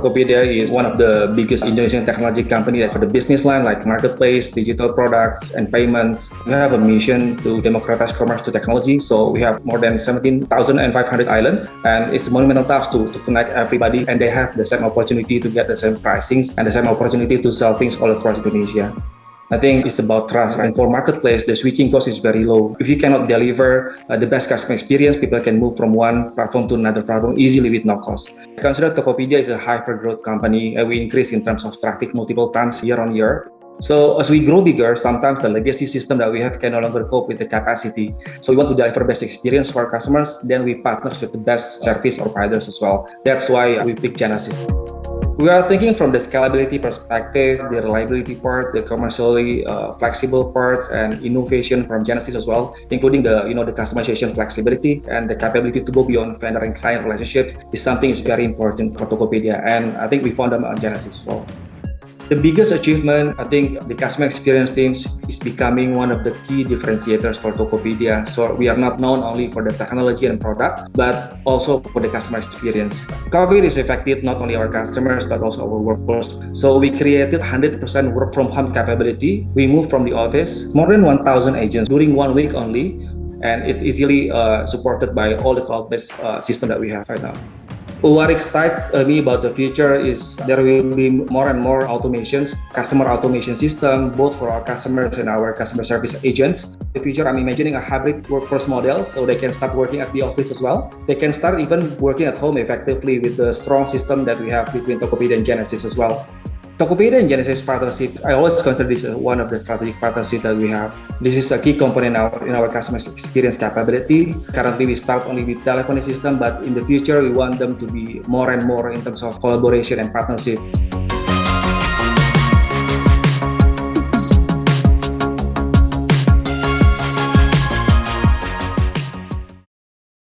Tokopedia is one of the biggest Indonesian technology company for the business line like marketplace, digital products, and payments. We have a mission to democratize commerce to technology. So we have more than 17,500 islands and it's a monumental task to, to connect everybody and they have the same opportunity to get the same pricings and the same opportunity to sell things all across Indonesia. I think it's about trust. And for marketplace, the switching cost is very low. If you cannot deliver uh, the best customer experience, people can move from one platform to another platform easily with no cost. I consider Tokopedia is a hyper growth company. Uh, we increase in terms of traffic multiple times year on year. So as we grow bigger, sometimes the legacy system that we have can no longer cope with the capacity. So we want to deliver best experience for our customers. Then we partner with the best service providers as well. That's why we pick Genesys. We are thinking from the scalability perspective, the reliability part, the commercially uh, flexible parts, and innovation from Genesys as well, including the you know the customization flexibility and the capability to go beyond vendor and client relationship is something is very important for Tokopedia, and I think we found them on Genesys as well. The biggest achievement, I think the customer experience teams is becoming one of the key differentiators for Tokopedia. So we are not known only for the technology and product, but also for the customer experience. COVID is affected not only our customers, but also our workforce. So we created 100% work from home capability. We moved from the office more than 1,000 agents during one week only, and it's easily uh, supported by all the cloud-based uh, system that we have right now. What excites uh, me about the future is there will be more and more automations, customer automation system, both for our customers and our customer service agents. In the future, I'm imagining a hybrid workforce model so they can start working at the office as well. They can start even working at home effectively with the strong system that we have between Tokopedia and Genesys as well. Tokopedia and Genesys partnership, I always consider this uh, one of the strategic partnerships that we have. This is a key component in our, in our customer experience capability. Currently, we start only with telephony system, but in the future, we want them to be more and more in terms of collaboration and partnership.